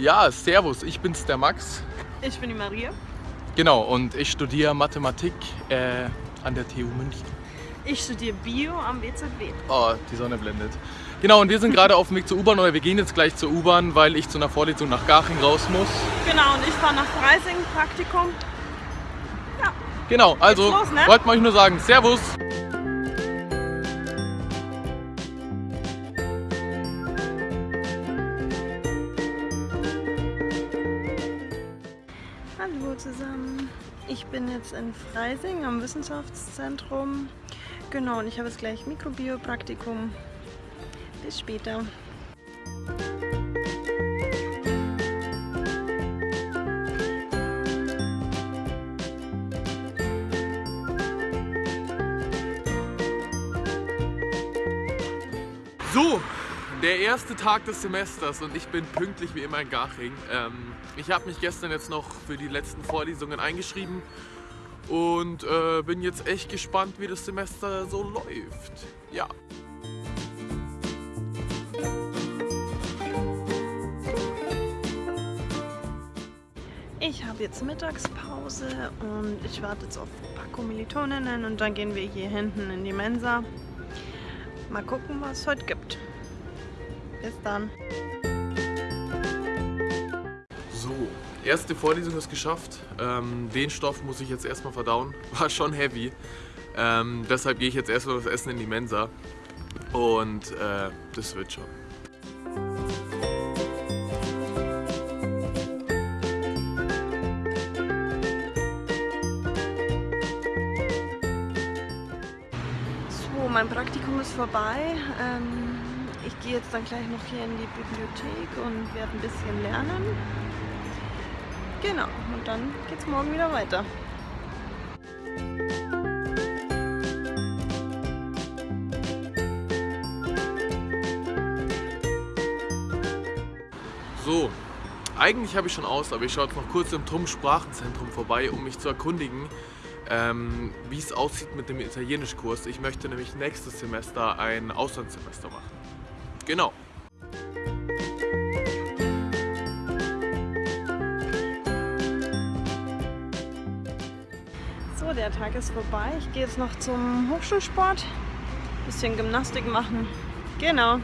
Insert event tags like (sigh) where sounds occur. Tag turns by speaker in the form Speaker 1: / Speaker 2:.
Speaker 1: Ja, servus, ich bin's der Max.
Speaker 2: Ich bin die Maria.
Speaker 1: Genau, und ich studiere Mathematik äh, an der TU München.
Speaker 2: Ich studiere Bio am WZW.
Speaker 1: Oh, die Sonne blendet. Genau, und wir sind gerade auf dem Weg zur U-Bahn oder wir gehen jetzt gleich zur U-Bahn, weil ich zu einer Vorlesung nach Garching raus muss.
Speaker 2: Genau, und ich fahre nach Freising, Praktikum. Ja.
Speaker 1: Genau, also
Speaker 2: los, ne?
Speaker 1: wollten wir euch nur sagen, Servus!
Speaker 2: Hallo zusammen. Ich bin jetzt in Freising am Wissenschaftszentrum. Genau, und ich habe jetzt gleich Mikrobio-Praktikum. Bis später.
Speaker 1: So, der erste Tag des Semesters und ich bin pünktlich wie immer in Garching. Ähm, ich habe mich gestern jetzt noch für die letzten Vorlesungen eingeschrieben und äh, bin jetzt echt gespannt, wie das Semester so läuft. Ja.
Speaker 2: Ich habe jetzt Mittagspause und ich warte jetzt auf ein paar Kommilitoninnen und dann gehen wir hier hinten in die Mensa. Mal gucken, was es heute gibt. Bis dann.
Speaker 1: So, erste Vorlesung ist geschafft. Ähm, den Stoff muss ich jetzt erstmal verdauen. (laughs) War schon heavy. Ähm, deshalb gehe ich jetzt erstmal das Essen in die Mensa. Und äh, das wird schon.
Speaker 2: So, mein Praktikum ist vorbei. Ähm, ich gehe jetzt dann gleich noch hier in die Bibliothek und werde ein bisschen lernen. Genau, und dann geht's morgen wieder weiter.
Speaker 1: So, eigentlich habe ich schon aus, aber ich schaue jetzt noch kurz im TRUM Sprachenzentrum vorbei, um mich zu erkundigen, ähm, wie es aussieht mit dem Italienischkurs. Ich möchte nämlich nächstes Semester ein Auslandssemester machen. Genau.
Speaker 2: So, der Tag ist vorbei. Ich gehe jetzt noch zum Hochschulsport. Bisschen Gymnastik machen. Genau.